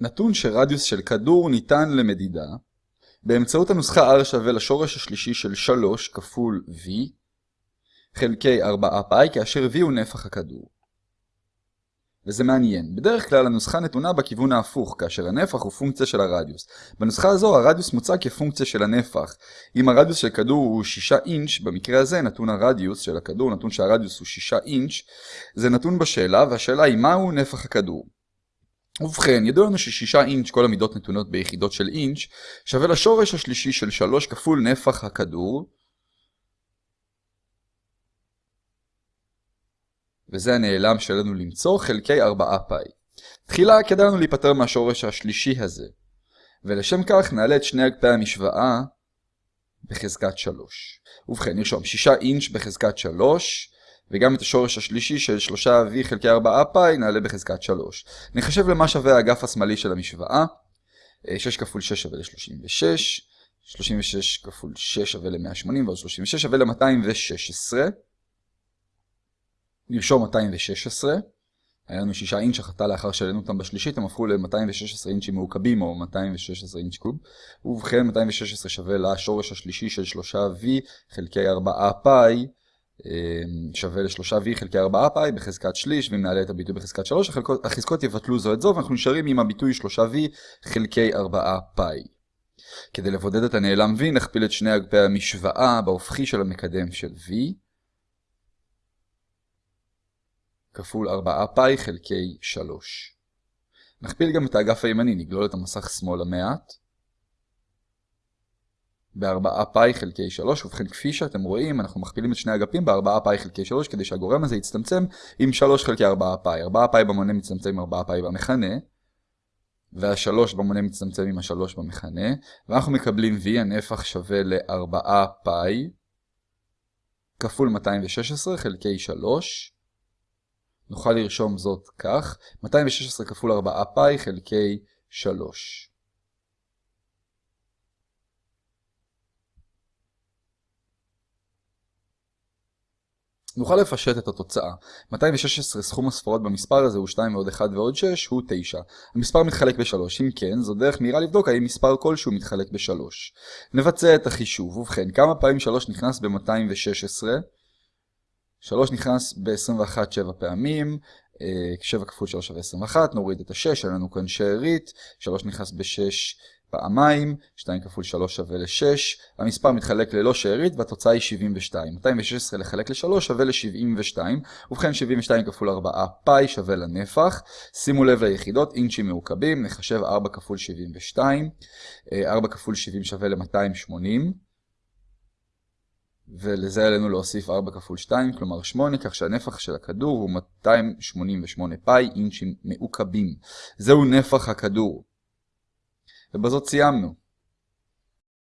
נתון שרדיוס של כדור ניתן למדידה באמצעות הנוסחה r שווה לשורש השלישי של 3 כפול v חלקי 4 פאי כאשר v הוא נפח הכדור. וזה מעניין. בדרך כלל הנוסחה נתונה בכיוון ההפוך, כאשר הנפח הוא פונקציה של הרדיוס. בנוסחה הזו הרדיוס מוצג כפונקציה של הנפח. אם הרדיוס של כדור הוא 6 אינץ', במקרה הזה נתון הרדיוס של הכדור, נתון שהרדיוס הוא 6 אינץ', זה נתון בשאלה, והשאלה היא מהו נפח הכדור. ובכן, ידוע לנו ש-6 אינץ', כל המידות נתונות ביחידות של אינץ', שווה לשורש השלישי של 3 כפול נפח הכדור, וזה הנעלם שלנו למצוא חלקי 4 פאי. תחילה כדאי לנו להיפטר מהשורש השלישי הזה, ולשם כך נעלה את שני אגפי המשוואה בחזקת 3. ובכן, נרשום 6 אינץ' בחזקת 3, וגם את השורש השלישי של 3v חלקי 4 פאי נעלה בחזקת 3. נחשב למה שווה האגף השמאלי של המשוואה. 6 כפול 6 שווה ל-36, 36 כפול 6 שווה ל-180 ועוד 36 שווה ל-216. נרשום 216. היה לנו 6 אינץ' החלטה לאחר שהעלינו אותם בשלישית, הם הפכו ל-216 אינצ'ים מעוקבים או 216 אינץ' קוב. ובכן 216 שווה לשורש השלישי של 3v חלקי 4 פאי. אמ, שווה ל-3v חלקי 4 פאי בחזקת שליש, ואם נעלה את הביטוי בחזקת 3, החזקות יבטלו זו את זו, ואנחנו נשארים עם הביטוי 3v חלקי 4 פאי. כדי לבודד את הנעלם v, נכפיל את שני אגפי המשוואה בהופכי של המקדם של v, כפול 4 פאי חלקי 3. נכפיל גם את האגף הימני, נגלול את המסך שמאלה מעט. ב-4 פאי חלקי 3, ובכן כפי שאתם רואים, אנחנו מכפילים את שני אגפים ב-4 פאי חלקי 3, כדי שהגורם הזה יצטמצם עם 3 חלקי 4 פאי. 4 פאי במונה מצטמצם עם 4 פאי במכנה, וה-3 במונה מצטמצם עם ה-3 במכנה, ואנחנו מקבלים v, הנפח שווה ל-4 פאי, כפול 216 חלקי 3, נוכל לרשום זאת כך, 216 כפול 4 פאי חלקי 3. נוכל לפשט את התוצאה. 216 סכום הספרות במספר הזה הוא 2 ועוד 1 ועוד 6 הוא 9. המספר מתחלק ב-3. אם כן, זו דרך מהירה לבדוק האם מספר כלשהו מתחלק ב-3. נבצע את החישוב. ובכן, כמה פעמים 3 נכנס ב-216? 3 נכנס ב-21 7 פעמים, 7 כפול 3 שווה 21, נוריד את ה-6, אין לנו כאן שארית, 3 נכנס ב-6 פעמיים, 2 כפול 3 שווה ל-6, המספר מתחלק ללא שארית והתוצאה היא 72. 216 לחלק ל-3 שווה ל-72, ובכן 72 כפול 4 פאי שווה לנפח. שימו לב ליחידות, אינצ'ים מעוקבים, נחשב 4 כפול 72, 4 כפול 70 שווה ל-280. ולזה עלינו להוסיף 4 כפול 2, כלומר 8, כך שהנפח של הכדור הוא 288 פאי אינצ'ים מעוקבים. זהו נפח הכדור. ובזאת סיימנו.